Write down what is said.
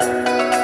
Bye.